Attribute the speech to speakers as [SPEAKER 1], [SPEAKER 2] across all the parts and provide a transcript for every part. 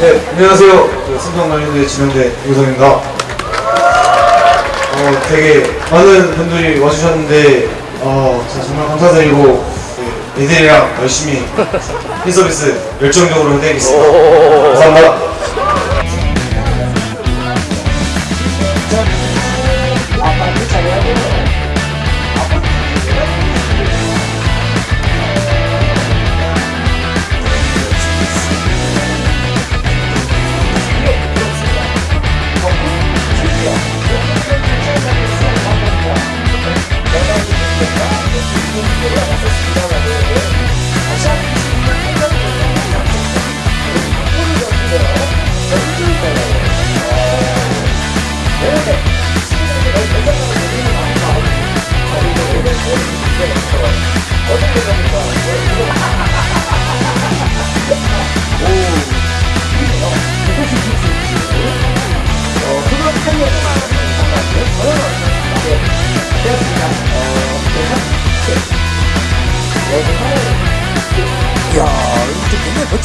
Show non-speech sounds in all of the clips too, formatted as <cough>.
[SPEAKER 1] 네, 안녕하세요. 삼성라이온즈의 진영대 우성입니다. 어, 되게 많은 분들이 와주셨는데, 어, 정말 감사드리고, 네, 애들이랑 열심히 팬 서비스 열정적으로 해드리겠습니다. 감사합니다.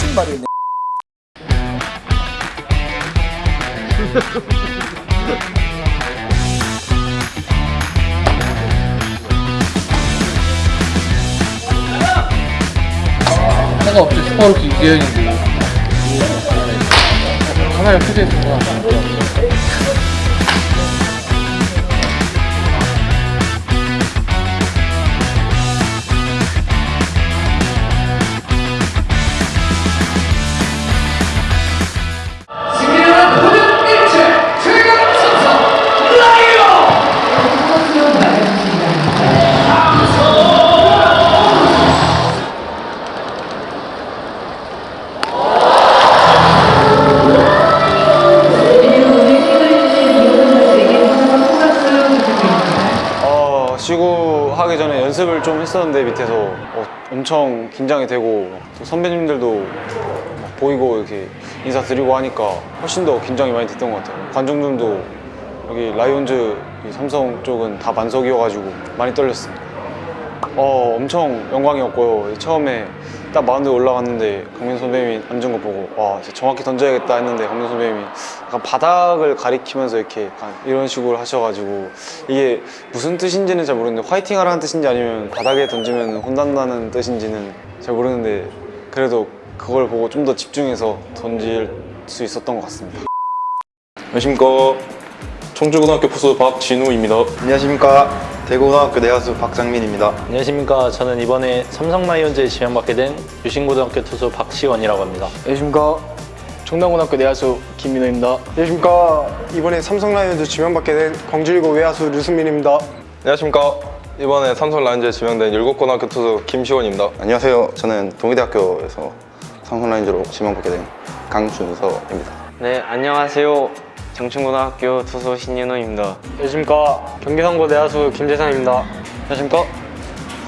[SPEAKER 2] 멋진 말이네.
[SPEAKER 3] 상관없지 스파르크 이기현인데 하나의 크게 된
[SPEAKER 4] 엄청 긴장이 되고 또 선배님들도 막 보이고 이렇게 인사드리고 하니까 훨씬 더 긴장이 많이 됐던 것 같아요. 관중들도 여기 라이온즈 이 삼성 쪽은 다 만석이어가지고 많이 떨렸습니다. 어, 엄청 영광이었고요. 처음에 딱 마운드에 올라갔는데 강민 선배님이 앉은 거 보고 와 진짜 정확히 던져야겠다 했는데 강민 선배님이 약간 바닥을 가리키면서 이렇게 약간 이런 식으로 하셔가지고 이게 무슨 뜻인지는 잘 모르겠는데 화이팅 하라는 뜻인지 아니면 바닥에 던지면 혼난다는 뜻인지는 잘 모르는데 그래도 그걸 보고 좀 더 집중해서 던질 수 있었던 것 같습니다.
[SPEAKER 5] 안녕하십니까. 청주고등학교 포수 박진우입니다.
[SPEAKER 6] 안녕하십니까 대구고등학교 내야수 박장민입니다.
[SPEAKER 7] 안녕하십니까. 저는 이번에 삼성 라이온즈에 지명받게 된 유신고등학교 투수 박시원이라고 합니다.
[SPEAKER 8] 안녕하십니까. 청담고등학교 내야수 김민호입니다. 안녕하십니까. 이번에 삼성라이온즈 지명받게 된 광주일고 외야수 류승민입니다.
[SPEAKER 5] 안녕하십니까. 이번에 삼성 라이온즈에 지명된 율곡고등학교 투수 김시원입니다.
[SPEAKER 6] 안녕하세요. 저는 동의대학교에서 삼성라인즈로 지명받게 된 강준서입니다.
[SPEAKER 9] 네, 안녕하세요. 장충고등학교 투수 신윤호입니다.
[SPEAKER 8] 안녕하십니까. 경기선고 내야수 김재상입니다.
[SPEAKER 4] 안녕하십니까.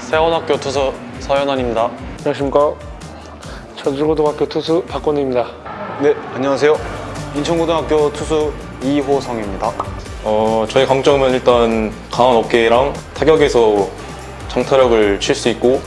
[SPEAKER 4] 세원학교 투수 서현원입니다.
[SPEAKER 8] 안녕하십니까. 전주고등학교 투수 박건우입니다.
[SPEAKER 4] 네 안녕하세요. 인천고등학교 투수 이호성입니다.
[SPEAKER 5] 어, 저희 강점은 일단 강한 어깨랑 타격에서 장타력을 칠 수 있고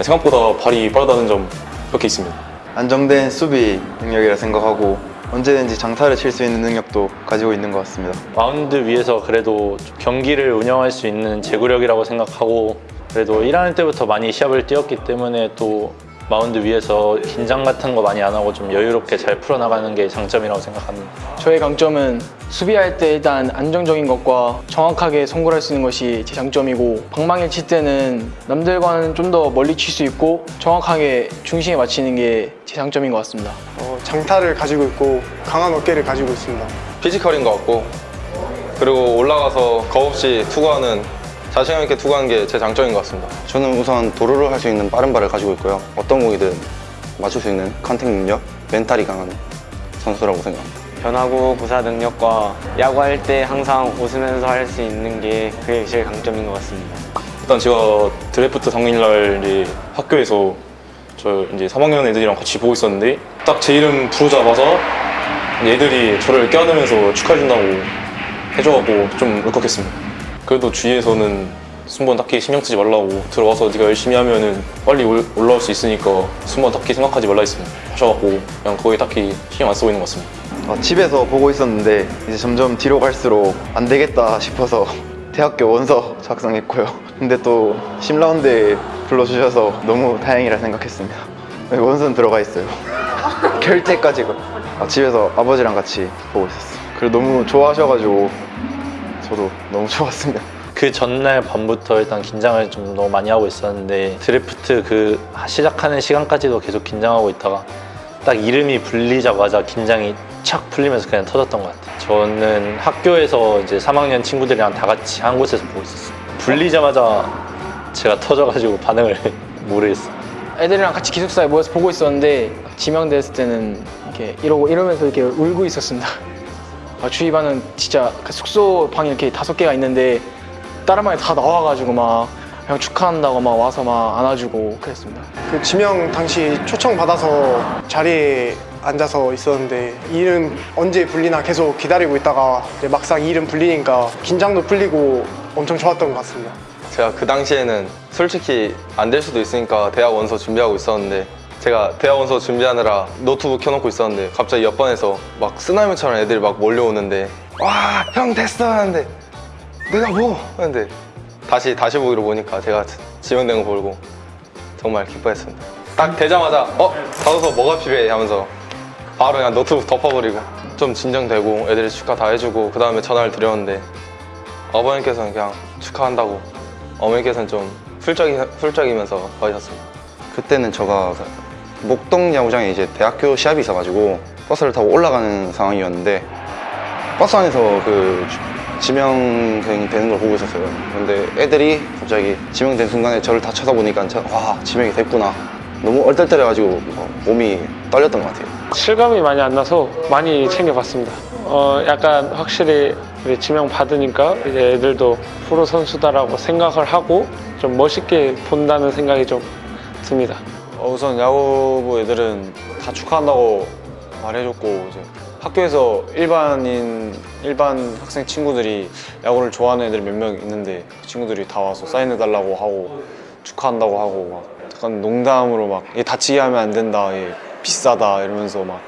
[SPEAKER 5] 생각보다 발이 빠르다는 점 이렇게 있습니다.
[SPEAKER 6] 안정된 수비 능력이라 생각하고 언제든지 장타를 칠 수 있는 능력도 가지고 있는 것 같습니다
[SPEAKER 7] 마운드 위에서 그래도 좀 경기를 운영할 수 있는 제구력이라고 생각하고 그래도 1학년 때부터 많이 시합을 뛰었기 때문에 또 마운드 위에서 긴장 같은 거 많이 안 하고 좀 여유롭게 잘 풀어나가는 게 장점이라고 생각합니다.
[SPEAKER 8] 저의 강점은 수비할 때 일단 안정적인 것과 정확하게 송구할 수 있는 것이 제 장점이고 방망이를 칠 때는 남들과는 좀 더 멀리 칠 수 있고 정확하게 중심에 맞추는 게 제 장점인 것 같습니다.
[SPEAKER 10] 어, 장타를 가지고 있고 강한 어깨를 가지고 있습니다.
[SPEAKER 5] 피지컬인 것 같고 그리고 올라가서 겁없이 투구하는 자신감 있게 투구하는 게 제 장점인 것 같습니다.
[SPEAKER 6] 저는 우선 도루를 할 수 있는 빠른 발을 가지고 있고요. 어떤 공이든 맞출 수 있는 contact 능력, 멘탈이 강한 선수라고 생각합니다
[SPEAKER 9] 변화구 구사 능력과 야구할 때 항상 웃으면서 할 수 있는 게 그게 제일 강점인 것 같습니다.
[SPEAKER 5] 일단 제가 드래프트 당일날 이제 학교에서 저 이제 3학년 애들이랑 같이 보고 있었는데 딱 제 이름 부르자마자 애들이 저를 껴안으면서 축하해준다고 해줘갖고 좀 울컥했습니다. 그래도 주위에서는 순번 딱히 신경 쓰지 말라고 들어와서 네가 열심히 하면은 빨리 올- 올라올 수 있으니까 순번 딱히 생각하지 말라 했습니다. 하셔갖고 그냥 거기에 딱히 신경 안 쓰고 있는 것 같습니다.
[SPEAKER 6] 어, 집에서 보고 있었는데 이제 점점 뒤로 갈수록 안 되겠다 싶어서 <laughs> 대학교 원서 작성했고요. 근데 또 10라운드에 불러주셔서 너무 다행이라 생각했습니다. 원서는 들어가 있어요. <laughs> 결제까지가. 아, 집에서 아버지랑 같이 보고 있었어요. 그리고 너무 좋아하셔가지고 저도 너무 <laughs> 좋았습니다.
[SPEAKER 7] 그 전날 밤부터 일단 긴장을 좀 너무 많이 하고 있었는데 드래프트 그 시작하는 시간까지도 계속 긴장하고 있다가 딱 이름이 불리자마자 긴장이 착 풀리면서 그냥 터졌던 것 같아요. 저는 학교에서 이제 3학년 친구들이랑 다 같이 한 곳에서 보고 있었어요. 불리자마자 제가 터져가지고 반응을 <laughs> 모르겠어요.
[SPEAKER 8] 애들이랑 같이 기숙사에 모여서 보고 있었는데 지명됐을 때는 이렇게 이러고 이러면서 이렇게 울고 있었습니다. <laughs> 아, 주위 반은 진짜 그 숙소 방이 이렇게 다섯 개가 있는데 다른 방에 다 나와가지고 막 그냥 축하한다고 막 와서 막 안아주고 그랬습니다.
[SPEAKER 10] 그 지명 당시 초청 받아서 자리에 앉아서 있었는데 이름 언제 불리나 계속 기다리고 있다가 막상 이름 불리니까 긴장도 풀리고 엄청 좋았던 것 같습니다.
[SPEAKER 11] 제가 그 당시에는 솔직히 안 될 수도 있으니까 대학 원서 준비하고 있었는데 제가 대학 원서 준비하느라 노트북 켜놓고 있었는데 갑자기 옆반에서 막 쓰나미처럼 애들이 막 몰려오는데 와 형 됐어 하는데 내가 뭐 하는데 다시 다시 보기로 보니까 제가 지명된 거 보고 정말 기뻐했습니다 딱 되자마자 어? 다도서 뭐가 필요해 하면서 바로 그냥 노트북 덮어버리고 좀 진정되고 애들이 축하 다 해주고 그 다음에 전화를 드렸는데 아버님께서는 그냥 축하한다고 어머니께서는 좀 훌쩍이, 훌쩍이면서 봐주셨습니다
[SPEAKER 6] 그때는 제가 목동 야구장에 이제 대학교 시합이 있어가지고 버스를 타고 올라가는 상황이었는데 버스 안에서 그 주- 지명이 되는 걸 보고 있었어요. 근데 애들이 갑자기 지명된 순간에 저를 다 쳐다보니까 저- 와 지명이 됐구나. 너무 얼떨떨해가지고 어, 몸이 떨렸던 것 같아요.
[SPEAKER 12] 실감이 많이 안 나서 많이 챙겨봤습니다. 어, 약간 확실히 지명 받으니까 이제 애들도 프로 선수다라고 생각을 하고 좀 멋있게 본다는 생각이 좀 듭니다.
[SPEAKER 4] 어, 우선 야구부 애들은 다 축하한다고 말해줬고 이제 학교에서 일반인 일반 학생 친구들이 야구를 좋아하는 애들이 몇명 있는데 그 친구들이 다 와서 사인해달라고 하고 축하한다고 하고 막 약간 농담으로 막 얘 다치게 하면 안 된다 얘 비싸다 이러면서 막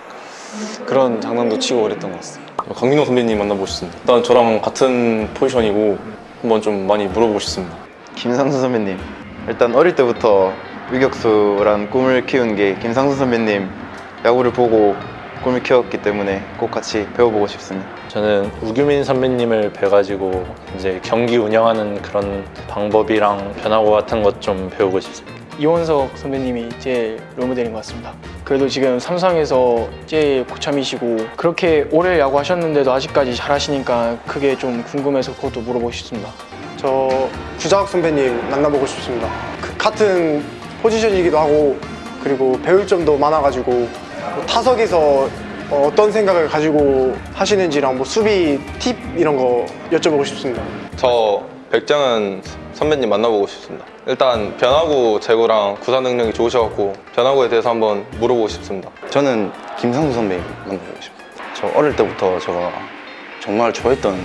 [SPEAKER 4] 그런 장난도 치고 그랬던 것 같습니다.
[SPEAKER 5] 강민호 선배님 만나보고 싶습니다. 일단 저랑 같은 포지션이고 한번 좀 많이 물어보고 싶습니다.
[SPEAKER 6] 김상수 선배님 일단 어릴 때부터 유격수란 꿈을 키운 게 김상수 선배님 야구를 보고 꿈을 키웠기 때문에 꼭 같이 배워보고 싶습니다.
[SPEAKER 7] 저는 우규민 선배님을 뵈가지고 이제 경기 운영하는 그런 방법이랑 변화구 같은 것 좀 배우고 싶습니다.
[SPEAKER 8] 이원석 선배님이 제일 롤모델인 것 같습니다. 그래도 지금 삼성에서 제일 고참이시고 그렇게 오래 야구 하셨는데도 아직까지 잘하시니까 그게 좀 궁금해서 그것도 물어보고 싶습니다.
[SPEAKER 10] 저 구자학 선배님 만나보고 싶습니다. 그 같은 포지션이기도 하고 그리고 배울 점도 많아가지고 뭐 타석에서 어, 어떤 생각을 가지고 하시는지랑 뭐 수비 팁 이런 거 여쭤보고 싶습니다.
[SPEAKER 11] 저 백정은 선배님 만나보고 싶습니다 일단 변화구 제구랑 구사 능력이 좋으셔갖고 변화구에 대해서 한번 물어보고 싶습니다
[SPEAKER 6] 저는 김상수 선배님 만나보고 싶습니다. 저 어릴 때부터 제가 정말 좋아했던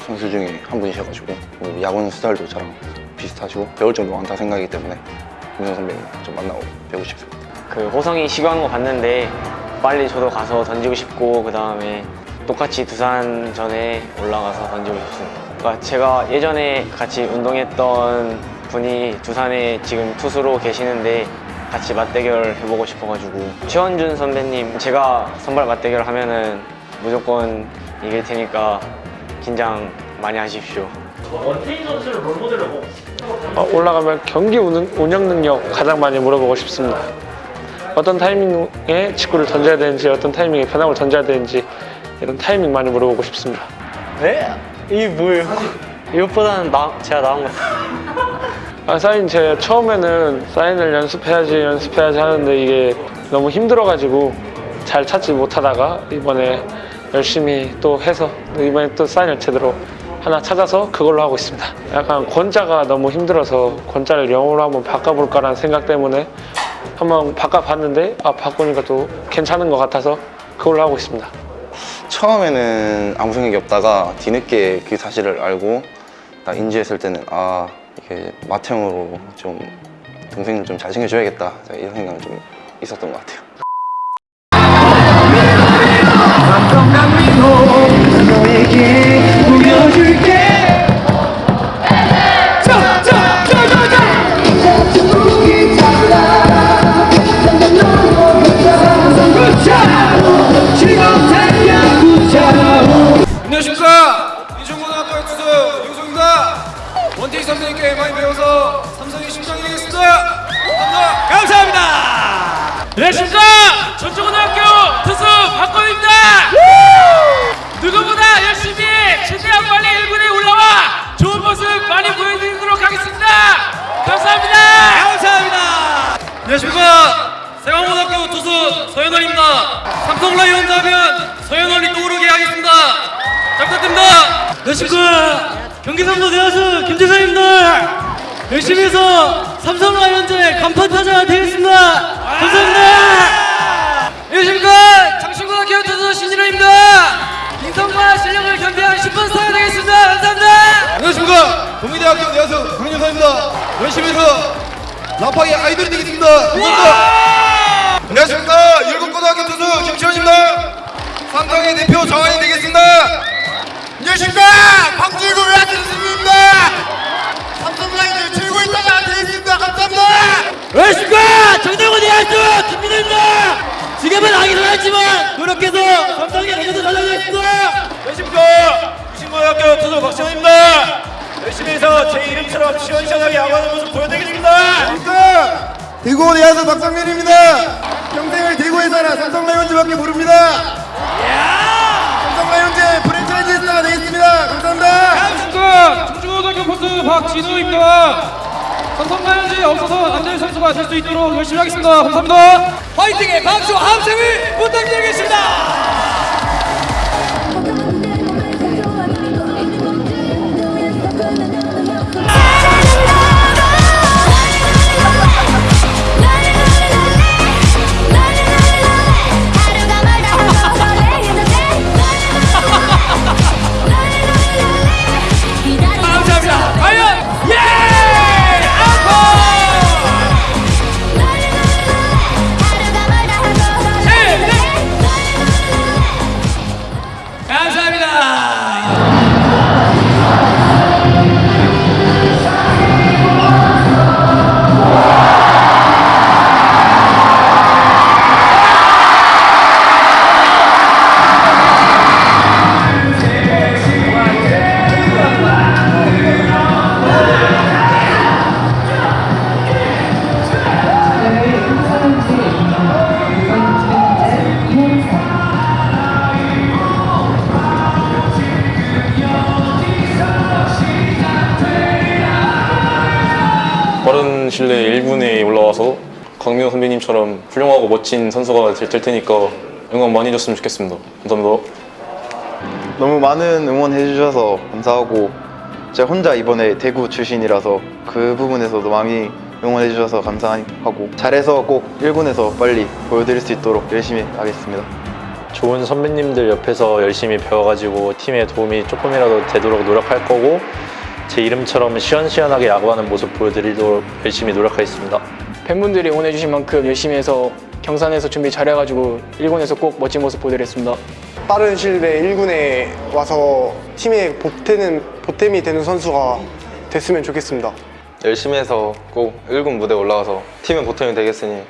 [SPEAKER 6] 선수 중에 한 분이셔가지고 뭐 야구는 스타일도 저랑 비슷하시고 배울 점도 많다 생각이기 때문에 김상수 선배님 좀 만나고 배우고 싶습니다.
[SPEAKER 9] 그 호성이 시구한 거 봤는데 빨리 저도 가서 던지고 싶고 그 다음에 똑같이 두산 전에 올라가서 던지고 싶습니다. 그러니까 제가 예전에 같이 운동했던 분이 두산에 지금 투수로 계시는데 같이 맞대결 해보고 싶어가지고 최원준 선배님 제가 선발 맞대결 하면은 무조건 이길 테니까 긴장 많이 하십시오.
[SPEAKER 12] 어, 올라가면 경기 운영, 운영 능력 가장 많이 물어보고 싶습니다. 어떤 타이밍에 직구를 던져야 되는지 어떤 타이밍에 변화를 던져야 되는지 이런 타이밍 많이 물어보고 싶습니다.
[SPEAKER 9] 네? 이게 뭐예요? 이것보다는 나, 제가 나은 것 <laughs>
[SPEAKER 12] 아, 사인 제가 처음에는 사인을 연습해야지 연습해야지 하는데 이게 너무 힘들어가지고 잘 찾지 못하다가 이번에 열심히 또 해서 이번에 또 사인을 제대로 하나 찾아서 그걸로 하고 있습니다. 약간 권자가 너무 힘들어서 권자를 영어로 한번 바꿔볼까라는 생각 때문에 한번 바꿔봤는데 아 바꾸니까 또 괜찮은 것 같아서 그걸로 하고 있습니다.
[SPEAKER 6] 처음에는 아무 생각이 없다가 뒤늦게 그 사실을 알고 딱 인지했을 때는 아
[SPEAKER 11] 이게 맏형으로 좀 동생을 좀잘 챙겨줘야겠다 이런 생각이 좀 있었던 것 같아요.
[SPEAKER 13] 안녕하 삼성 라이온즈 하면 서현원이 떠오르게 하겠습니다. 잘 부탁드립니다. 안녕하십니까 경기선도 대하수 김재성입니다. 열심히 해서 삼성 라이온즈의 간판 타자 되겠습니다. 감사합니다. 안녕하십니까. 장충고등학교 투수 신진호입니다. 인성과 실력을 겸비한 10번 스타가 되겠습니다. 감사합니다. 안녕하십니까. 동의대학교 대하수 강윤서입니다. 열심히 해서 라파의 아이돌이 되겠습니다. 감사합니다 안녕하십니까. 일곱고등학교 투수 김치원입니다. 삼성의 대표 정한이 되겠습니다. 안녕하십니까. 광주일고 외야투수입니다. 삼성 라이즈 최고의 타자 되겠습니다. 감사합니다. 안녕하십니까. 정당원 대학교 김민호입니다. 지금은 아기는 하지만 노력해서 삼성의 레전드 타자 되겠습니다. 안녕하십니까. 유신고등학교 투수 박시원입니다. 열심히 해서 제 이름처럼 시원시원하게 야구하는 모습 보여드리겠습니다. 안녕하십니까 대구 대하수 박상민입니다. 평생을 대구에 살아 삼성 라이온즈밖에 모릅니다. 삼성 라이온즈 프랜차이즈 스타가 되겠습니다. 감사합니다. 중중고등학교 포수 박진우입니다. 삼성 라이온즈 없어서 안될 선수가 될 수 있도록 열심히 하겠습니다. 감사합니다. 화이팅의 박수 함성을 부탁드리겠습니다
[SPEAKER 5] 와서 강민호 선배님처럼 훌륭하고 멋진 선수가 될, 될 테니까 응원 많이 해줬으면 좋겠습니다. 감사합니다.
[SPEAKER 6] 너무 많은 응원해 주셔서 감사하고 제가 혼자 이번에 대구 출신이라서 그 부분에서도 많이 응원해 주셔서 감사하고 잘해서 꼭 1군에서 빨리 보여드릴 수 있도록 열심히 하겠습니다.
[SPEAKER 7] 좋은 선배님들 옆에서 열심히 배워가지고 팀에 도움이 조금이라도 되도록 노력할 거고 제 이름처럼 시원시원하게 야구하는 모습 보여드리도록 열심히 노력하겠습니다.
[SPEAKER 8] 팬분들이 응원해주신 만큼 열심히 해서 경산에서 준비 잘해가지고 일본에서 꼭 멋진 모습 보여드리겠습니다.
[SPEAKER 10] 빠른 시일 내에 1군에 와서 팀에 보태는, 보탬이 되는 선수가 됐으면 좋겠습니다
[SPEAKER 11] 열심히 해서 꼭 1군 무대 올라가서 팀의 보탬이 되겠으니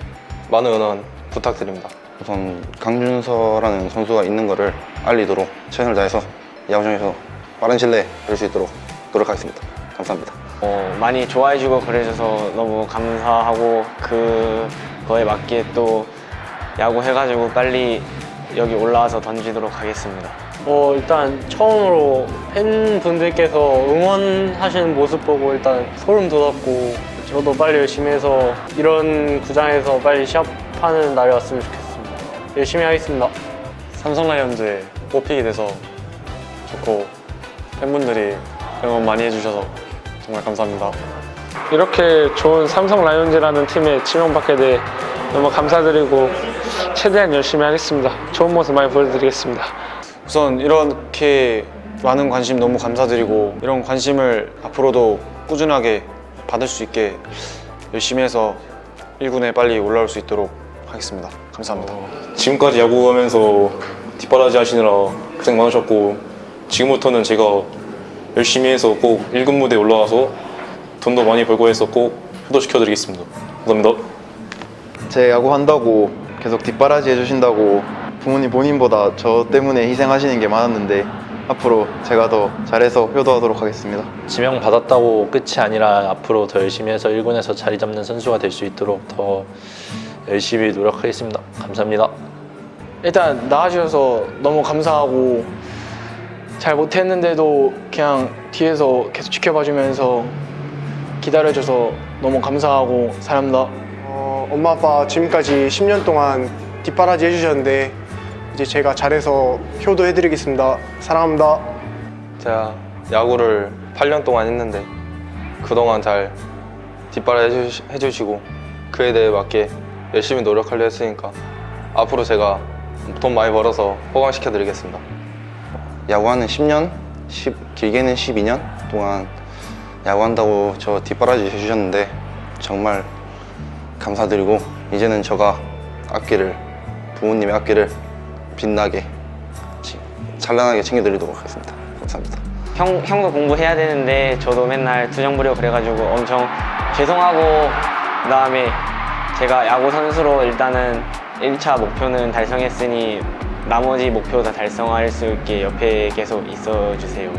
[SPEAKER 11] 많은 응원 부탁드립니다. 우선 강준서라는 선수가 있는 것을 알리도록 최선을 다해서 야구장에서 빠른 시일 내에 뵐수 있도록 노력하겠습니다. 감사합니다.
[SPEAKER 9] 어, 많이 좋아해주고 그래줘서 너무 감사하고 그거에 맞게 또 야구 해가지고 빨리 여기 올라와서 던지도록 하겠습니다.
[SPEAKER 14] 어, 일단 처음으로 팬분들께서 응원하시는 모습 보고 일단 소름 돋았고 저도 빨리 열심히 해서 이런 구장에서 빨리 시합하는 날이 왔으면 좋겠습니다. 열심히 하겠습니다.
[SPEAKER 4] 삼성 라이온즈에 뽑히게 돼서 좋고 팬분들이 응원 많이 해주셔서 정말 감사합니다.
[SPEAKER 12] 이렇게 좋은 삼성 라이온즈라는 팀에 지명받게 돼 너무 감사드리고 최대한 열심히 하겠습니다. 좋은 모습 많이 보여드리겠습니다.
[SPEAKER 4] 우선 이렇게 많은 관심 너무 감사드리고 이런 관심을 앞으로도 꾸준하게 받을 수 있게 열심히 해서 1군에 빨리 올라올 수 있도록 하겠습니다. 감사합니다.
[SPEAKER 5] 지금까지 야구하면서 뒷바라지 하시느라 고생 많으셨고 지금부터는 제가 열심히 해서 꼭 1군 무대에 올라와서 돈도 많이 벌고 해서 꼭 효도시켜드리겠습니다. 감사합니다.
[SPEAKER 6] 제 야구 한다고 계속 뒷바라지 해주신다고 부모님 본인보다 저 때문에 희생하시는 게 많았는데 앞으로 제가 더 잘해서 효도하도록 하겠습니다.
[SPEAKER 7] 지명 받았다고 끝이 아니라 앞으로 더 열심히 해서 1군에서 자리 잡는 선수가 될 수 있도록 더 열심히 노력하겠습니다. 감사합니다.
[SPEAKER 8] 일단 나와주셔서 너무 감사하고 잘 못했는데도 그냥 뒤에서 계속 지켜봐주면서 기다려줘서 너무 감사하고 사랑합니다.
[SPEAKER 10] 어, 엄마 아빠 지금까지 10년 동안 뒷바라지 해주셨는데 이제 제가 잘해서 효도해드리겠습니다. 사랑합니다.
[SPEAKER 11] 제가 야구를 8년 동안 했는데 그동안 잘 뒷바라 해주, 해주시고 그에 대해 맞게 열심히 노력하려 했으니까 앞으로 제가 돈 많이 벌어서 호강시켜 드리겠습니다.
[SPEAKER 15] 야구하는 10년, 10, 길게는 12년 동안 야구한다고 저 뒷바라지 해주셨는데 정말 감사드리고 이제는 저가 악기를 부모님의 악기를 빛나게 지- 찬란하게 챙겨드리도록 하겠습니다. 감사합니다.
[SPEAKER 9] 형, 형도 공부해야 되는데 저도 맨날 투정 부려 그래가지고 엄청 죄송하고 그 다음에 제가 야구 선수로 일단은 1차 목표는 달성했으니 나머지 목표 다 달성할 수 있게 옆에 계속 있어 주세요.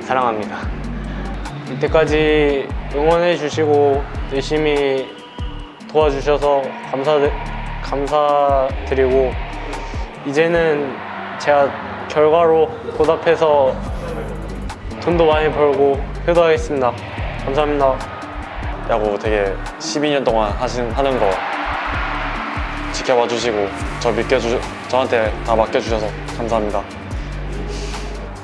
[SPEAKER 9] 사랑합니다.
[SPEAKER 14] 이때까지 응원해 주시고 열심히 도와주셔서 감사 감사드리고 이제는 제가 결과로 보답해서 돈도 많이 벌고 효도하겠습니다. 감사합니다.
[SPEAKER 4] 야구 되게 12년 동안 하신, 하는 거 지켜봐 주시고 저 믿겨주 저한테 다 맡겨주셔서 감사합니다.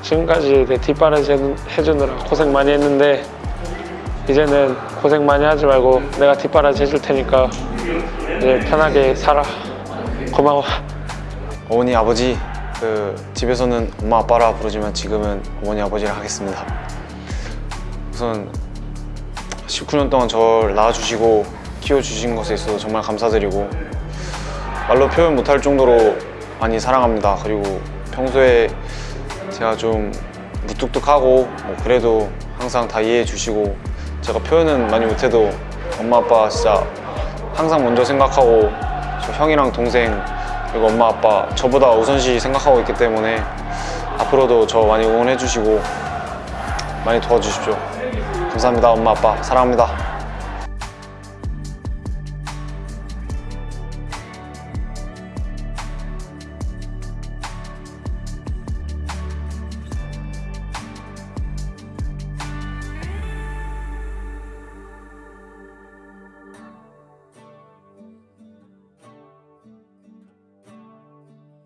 [SPEAKER 12] 지금까지 내 뒷바라지 해주- 해주느라 고생 많이 했는데 이제는 고생 많이 하지 말고 내가 뒷바라지 해줄 테니까 이제 편하게 살아. 고마워.
[SPEAKER 4] 어머니 아버지 그 집에서는 엄마 아빠라 부르지만 지금은 어머니 아버지라 하겠습니다. 우선 19년 동안 저를 낳아주시고 키워주신 것에 있어서 정말 감사드리고 말로 표현 못할 정도로 많이 사랑합니다. 그리고 평소에 제가 좀 무뚝뚝하고 뭐 그래도 항상 다 이해해 주시고 제가 표현은 많이 못해도 엄마 아빠 진짜 항상 먼저 생각하고 저 형이랑 동생 그리고 엄마 아빠 저보다 우선시 생각하고 있기 때문에 앞으로도 저 많이 응원해 주시고 많이 도와주십시오. 감사합니다. 엄마 아빠 사랑합니다